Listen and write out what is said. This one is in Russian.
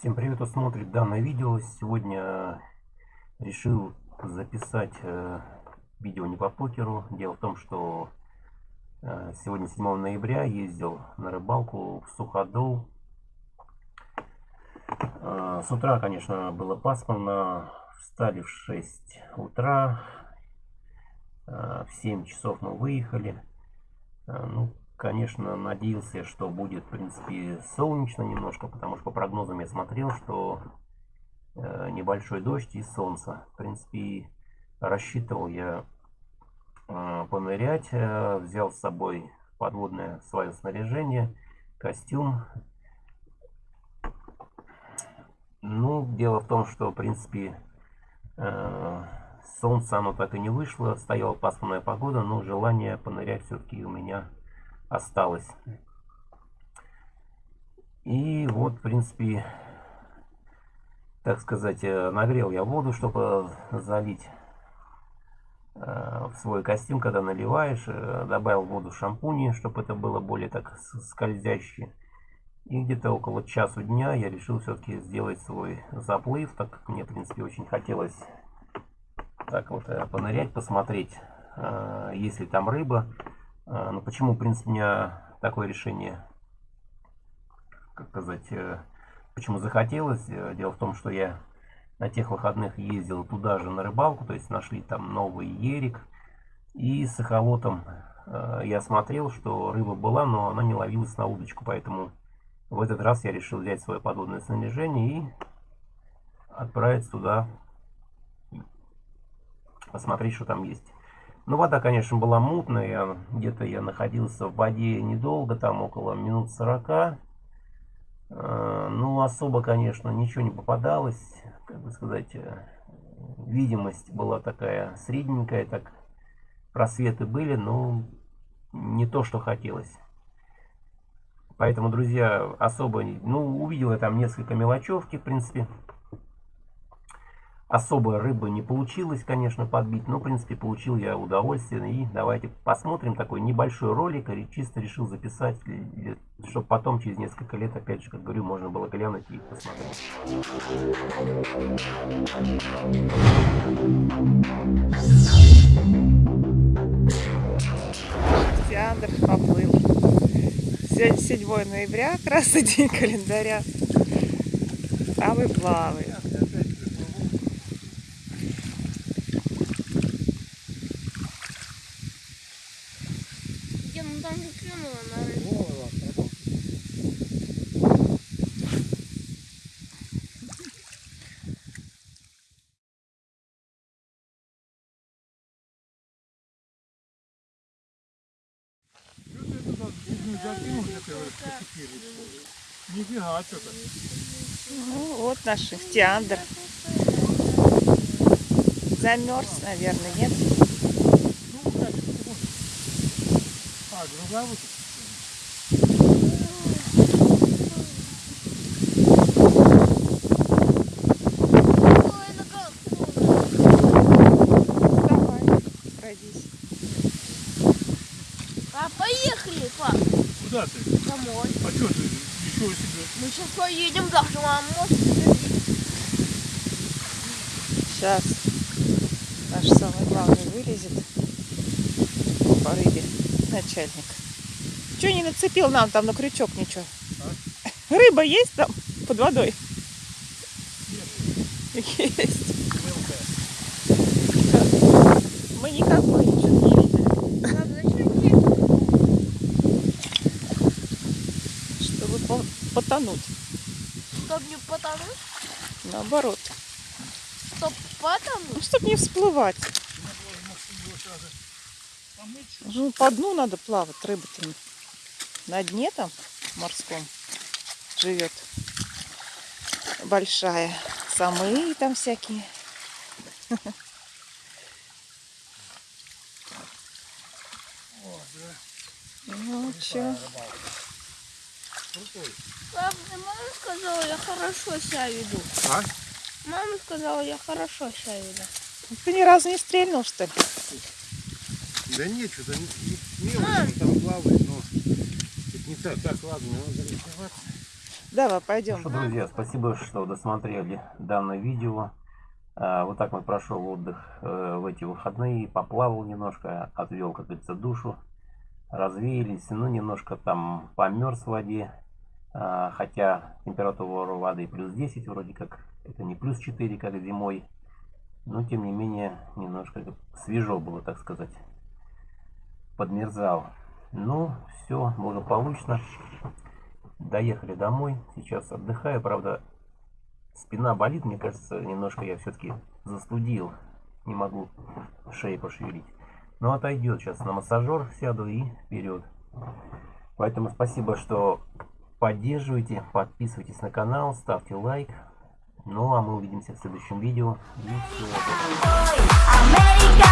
Всем привет, кто смотрит данное видео. Сегодня решил записать э, видео не по покеру. Дело в том, что э, сегодня 7 ноября ездил на рыбалку в Суходол. Э, с утра, конечно, было пасмурно. Встали в 6 утра. В 7 часов мы выехали. Ну, конечно, надеялся, что будет, в принципе, солнечно немножко, потому что по прогнозам я смотрел, что э, небольшой дождь и солнце. В принципе, рассчитывал я э, понырять, э, взял с собой подводное свое снаряжение, костюм. Ну, дело в том, что, в принципе, э, солнце оно так и не вышло, стояла пасмурная погода, но желание понырять все-таки у меня осталось. И вот, в принципе, так сказать, э, нагрел я воду, чтобы залить э, в свой костюм, когда наливаешь. Э, добавил воду шампуни, чтобы это было более так скользящее. И где-то около часу дня я решил все-таки сделать свой заплыв, так как мне, в принципе, очень хотелось так вот понырять, посмотреть, есть ли там рыба. А, ну, почему, в принципе, у меня такое решение, как сказать, э, почему захотелось? Э, дело в том, что я на тех выходных ездил туда же на рыбалку, то есть нашли там новый ерик. И с эхолотом э, я смотрел, что рыба была, но она не ловилась на удочку, поэтому в этот раз я решил взять свое подводное снаряжение и отправиться туда, посмотреть, что там есть. Ну, вода, конечно, была мутная. Где-то я находился в воде недолго, там около минут 40. Э, ну, особо, конечно, ничего не попадалось. Как бы сказать, э, видимость была такая средненькая, так просветы были, но не то, что хотелось. Поэтому, друзья, особо, ну, увидел я там несколько мелочевки, в принципе. Особо рыбы не получилось, конечно, подбить, но, в принципе, получил я удовольствие. И давайте посмотрим такой небольшой ролик, и чисто решил записать, чтобы потом, через несколько лет, опять же, как говорю, можно было глянуть и посмотреть. Теандр поплыл. Сегодня 7 ноября, красный день календаря. А вы плаваете. Нифига что-то. Ну, вот наш ихтиандр. Замерз, наверное, нет? Ну, а, другая вот. Куда ты? Домой. А что ты? Ничего себе. Мы сейчас поедем даже, мам, может Сейчас наш самый главный вылезет по рыбе, начальник. Че не нацепил нам там на крючок ничего? А? Рыба есть там под водой? Есть. Есть. Мы никакой ничего не потонуть. Чтоб не потонуть? Наоборот. Чтоб потонуть? Ну, чтоб не всплывать. Ну, по дну надо плавать, рыба-то на дне там морском живет большая. Самые там всякие. Ну, что? крутой. Мама сказала, я хорошо себя веду. А? Мама сказала, я хорошо себя веду. Ты ни разу не стрельнул, что ли? Да нет, что-то не, не, там плавает, но это не так. Так, ладно, надо рисоваться. Давай, пойдем. Ну что, друзья, спасибо, что досмотрели данное видео. А, Вот так вот прошел отдых э, в эти выходные. Поплавал немножко, отвел, как говорится, душу. Развеялись, ну, немножко там померз в воде. А, Хотя температура воды плюс 10 вроде как. Это не плюс 4, как зимой. Но, тем не менее, немножко свежо было, так сказать. Подмерзал. Ну, все благополучно. Доехали домой. Сейчас отдыхаю. Правда, спина болит. Мне кажется, немножко я все-таки застудил. Не могу шеи пошевелить. Но отойдет. Сейчас на массажер сяду и вперед. Поэтому спасибо, что поддерживаете. Подписывайтесь на канал. Ставьте лайк. Ну а мы увидимся в следующем видео. И всего. American Joy.